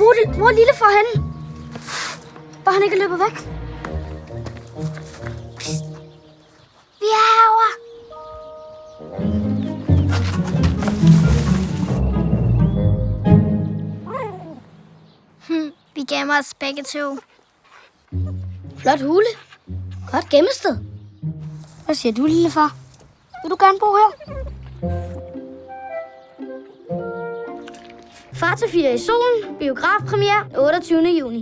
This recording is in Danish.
Hvor, er Lille hvor henne? Bare han ikke er løbet væk. Psst. Vi er herovre. Hm, vi gemmer os begge to. Flot hule. Godt gemmested. Hvad siger du, lille far? Vil du gerne bo her? Far til 4 i solen. Biografpremiere 28. juni.